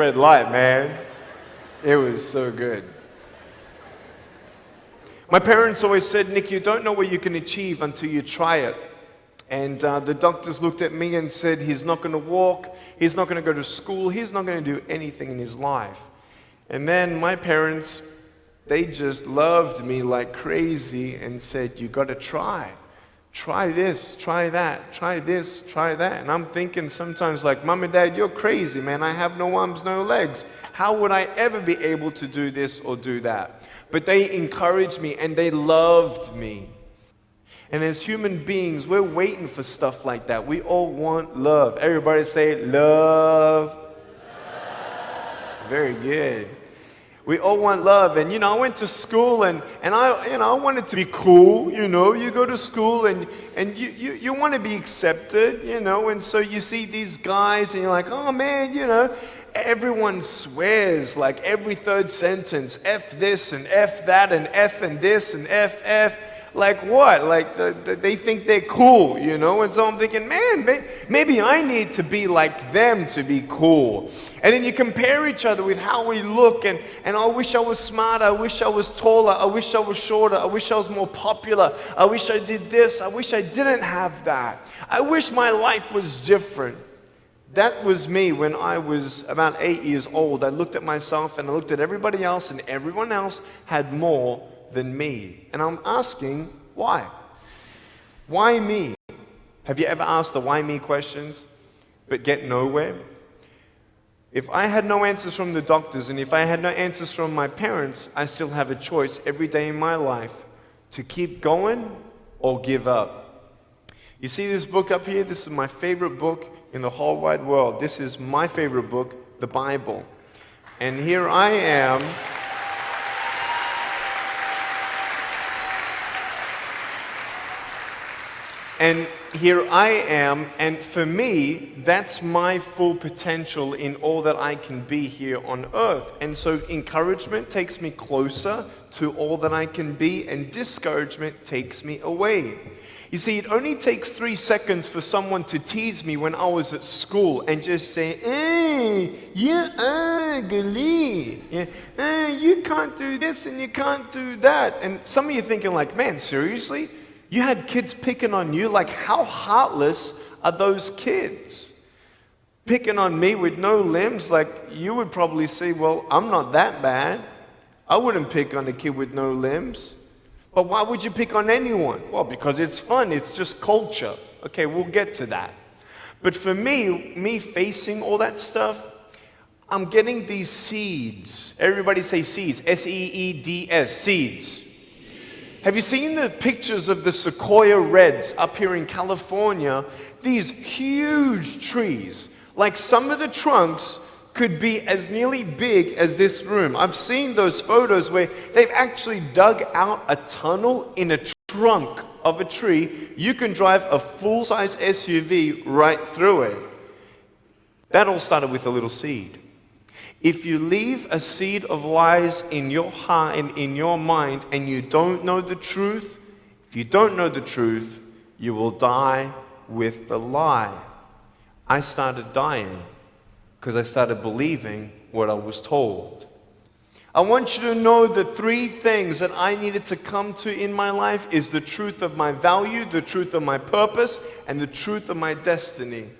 red light, man. It was so good. My parents always said, Nick, you don't know what you can achieve until you try it. And uh, the doctors looked at me and said, he's not going to walk, he's not going to go to school, he's not going to do anything in his life. And then my parents, they just loved me like crazy and said, you got to try. Try this, try that, try this, try that. And I'm thinking sometimes like, mom and dad, you're crazy, man. I have no arms, no legs. How would I ever be able to do this or do that? But they encouraged me and they loved me. And as human beings, we're waiting for stuff like that. We all want love. Everybody say, love. love. Very good. We all want love. And, you know, I went to school and, and I, you know, I wanted to be cool. You know, you go to school and, and you, you, you want to be accepted, you know, and so you see these guys and you're like, oh man, you know, everyone swears like every third sentence, F this and F that and F and this and F, F like what? Like the, the, they think they're cool, you know? And so I'm thinking, man, may, maybe I need to be like them to be cool. And then you compare each other with how we look, and, and I wish I was smarter, I wish I was taller, I wish I was shorter, I wish I was more popular, I wish I did this, I wish I didn't have that. I wish my life was different. That was me when I was about eight years old. I looked at myself and I looked at everybody else, and everyone else had more than me. And I'm asking, why? Why me? Have you ever asked the why me questions but get nowhere? If I had no answers from the doctors and if I had no answers from my parents, I still have a choice every day in my life to keep going or give up. You see this book up here? This is my favorite book in the whole wide world. This is my favorite book, the Bible. And here I am. And here I am, and for me, that's my full potential in all that I can be here on earth. And so encouragement takes me closer to all that I can be, and discouragement takes me away. You see, it only takes three seconds for someone to tease me when I was at school and just say, eh, hey, you're ugly. Yeah, hey, you can't do this and you can't do that. And some of you thinking like, man, seriously? You had kids picking on you. Like, how heartless are those kids? Picking on me with no limbs, like, you would probably say, well, I'm not that bad. I wouldn't pick on a kid with no limbs. But why would you pick on anyone? Well, because it's fun, it's just culture. Okay, we'll get to that. But for me, me facing all that stuff, I'm getting these seeds. Everybody say seeds. S E E D S, seeds. Have you seen the pictures of the sequoia reds up here in California? These huge trees, like some of the trunks could be as nearly big as this room. I've seen those photos where they've actually dug out a tunnel in a trunk of a tree. You can drive a full-size SUV right through it. That all started with a little seed. If you leave a seed of lies in your heart and in your mind and you don't know the truth, if you don't know the truth, you will die with the lie. I started dying because I started believing what I was told. I want you to know the three things that I needed to come to in my life is the truth of my value, the truth of my purpose, and the truth of my destiny.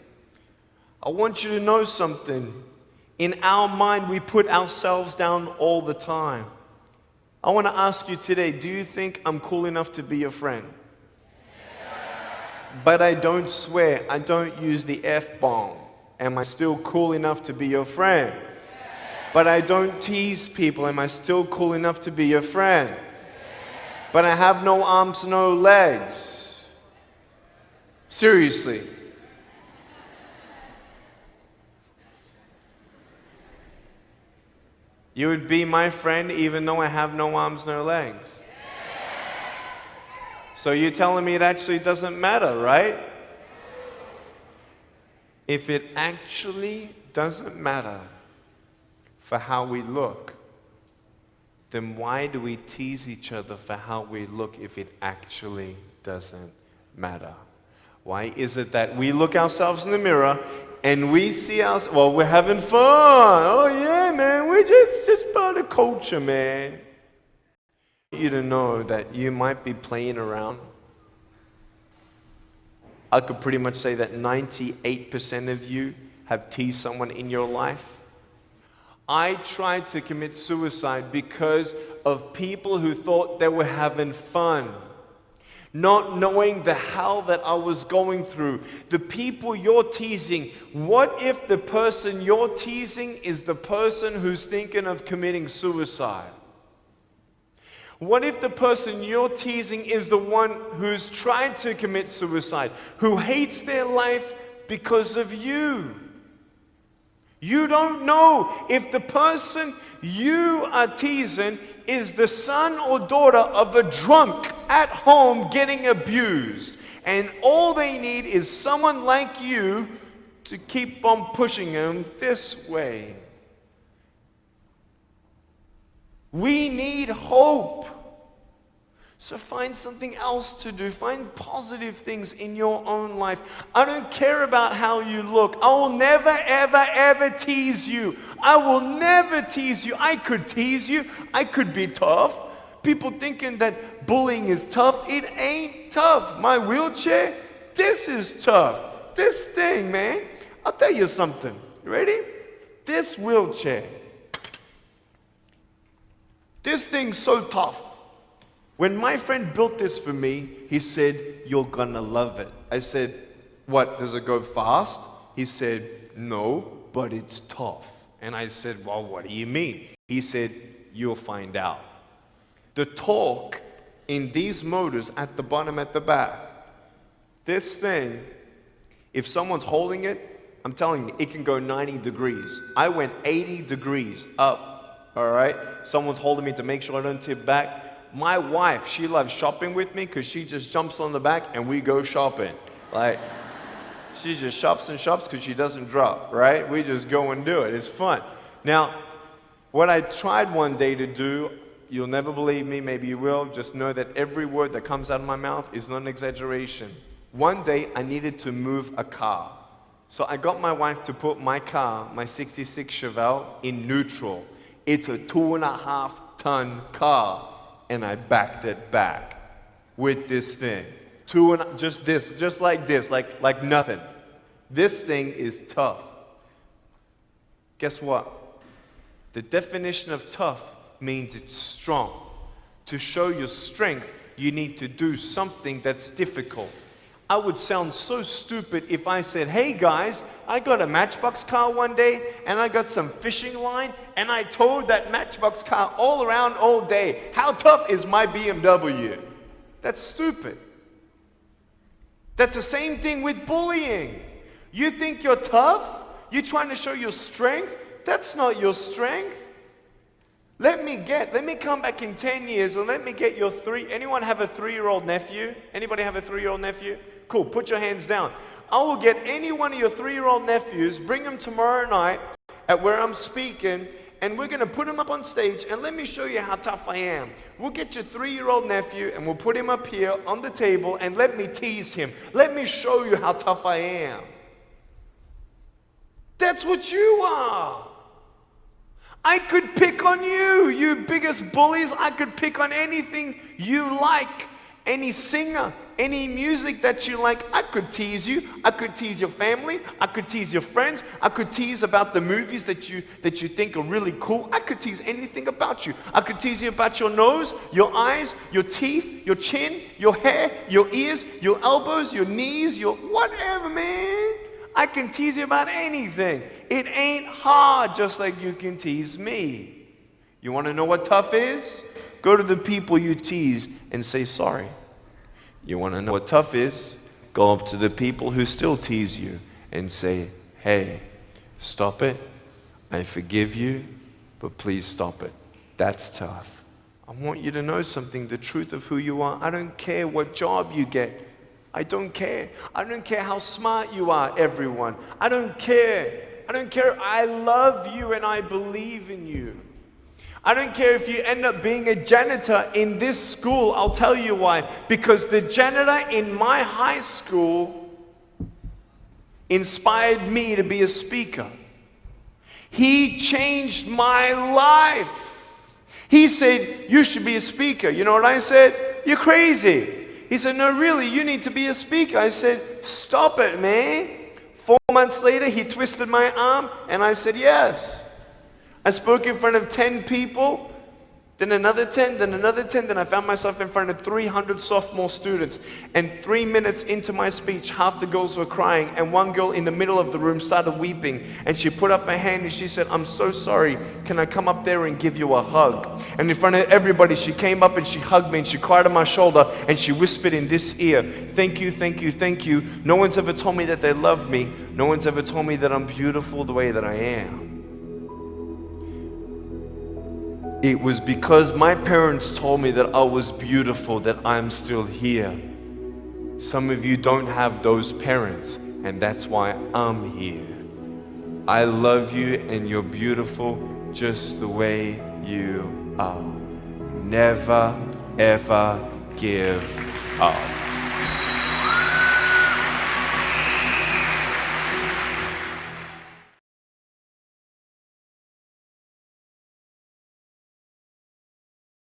I want you to know something in our mind, we put ourselves down all the time. I want to ask you today do you think I'm cool enough to be your friend? But I don't swear, I don't use the F bomb. Am I still cool enough to be your friend? But I don't tease people. Am I still cool enough to be your friend? But I have no arms, no legs. Seriously. You would be my friend even though I have no arms, no legs. So you're telling me it actually doesn't matter, right? If it actually doesn't matter for how we look, then why do we tease each other for how we look if it actually doesn't matter? Why is it that we look ourselves in the mirror and we see us, well, we're having fun. Oh, yeah, man, we're just, just part of culture, man. You to know that you might be playing around. I could pretty much say that 98% of you have teased someone in your life. I tried to commit suicide because of people who thought they were having fun not knowing the hell that I was going through. The people you're teasing, what if the person you're teasing is the person who's thinking of committing suicide? What if the person you're teasing is the one who's trying to commit suicide, who hates their life because of you? You don't know if the person you are teasing is the son or daughter of a drunk at home getting abused. And all they need is someone like you to keep on pushing them this way. We need hope. So find something else to do. Find positive things in your own life. I don't care about how you look. I will never, ever, ever tease you. I will never tease you. I could tease you. I could be tough. People thinking that bullying is tough. It ain't tough. My wheelchair, this is tough. This thing, man. I'll tell you something. You ready? This wheelchair. This thing's so tough. When my friend built this for me, he said, You're gonna love it. I said, What, does it go fast? He said, No, but it's tough. And I said, Well, what do you mean? He said, You'll find out. The torque in these motors at the bottom at the back, this thing, if someone's holding it, I'm telling you, it can go 90 degrees. I went 80 degrees up, all right? Someone's holding me to make sure I don't tip back my wife, she loves shopping with me because she just jumps on the back and we go shopping. Like, she just shops and shops because she doesn't drop, right? We just go and do it. It's fun. Now, what I tried one day to do, you'll never believe me, maybe you will, just know that every word that comes out of my mouth is not an exaggeration. One day, I needed to move a car. So I got my wife to put my car, my 66 Chevelle, in neutral. It's a two and a half ton car and I backed it back with this thing. Two and just this, just like this, like, like nothing. This thing is tough. Guess what? The definition of tough means it's strong. To show your strength, you need to do something that's difficult. I would sound so stupid if I said, hey guys, I got a Matchbox car one day and I got some fishing line and I towed that Matchbox car all around all day. How tough is my BMW? That's stupid. That's the same thing with bullying. You think you're tough? You're trying to show your strength? That's not your strength. Let me get, let me come back in 10 years and let me get your three, anyone have a three-year-old nephew? Anybody have a three-year-old nephew? Cool, put your hands down. I will get any one of your three-year-old nephews, bring them tomorrow night at where I'm speaking, and we're going to put him up on stage, and let me show you how tough I am. We'll get your three-year-old nephew, and we'll put him up here on the table, and let me tease him. Let me show you how tough I am. That's what you are. I could pick on you, you biggest bullies. I could pick on anything you like. Any singer, any music that you like, I could tease you. I could tease your family. I could tease your friends. I could tease about the movies that you that you think are really cool. I could tease anything about you. I could tease you about your nose, your eyes, your teeth, your chin, your hair, your ears, your elbows, your knees, your whatever, man. I can tease you about anything. It ain't hard, just like you can tease me. You want to know what tough is? Go to the people you teased and say sorry. You want to know what tough is? Go up to the people who still tease you and say, hey, stop it. I forgive you, but please stop it. That's tough. I want you to know something the truth of who you are. I don't care what job you get. I don't care. I don't care how smart you are, everyone. I don't care. I don't care. I love you and I believe in you. I don't care if you end up being a janitor in this school. I'll tell you why. Because the janitor in my high school inspired me to be a speaker. He changed my life. He said, You should be a speaker. You know what I said? You're crazy. He said, No, really, you need to be a speaker. I said, Stop it, man. Four months later, he twisted my arm, and I said, Yes. I spoke in front of 10 people then another 10, then another 10, then I found myself in front of 300 sophomore students. And three minutes into my speech, half the girls were crying, and one girl in the middle of the room started weeping. And she put up her hand and she said, I'm so sorry. Can I come up there and give you a hug? And in front of everybody, she came up and she hugged me and she cried on my shoulder and she whispered in this ear, Thank you, thank you, thank you. No one's ever told me that they love me. No one's ever told me that I'm beautiful the way that I am. It was because my parents told me that I was beautiful that I'm still here. Some of you don't have those parents, and that's why I'm here. I love you, and you're beautiful just the way you are. Never, ever give up.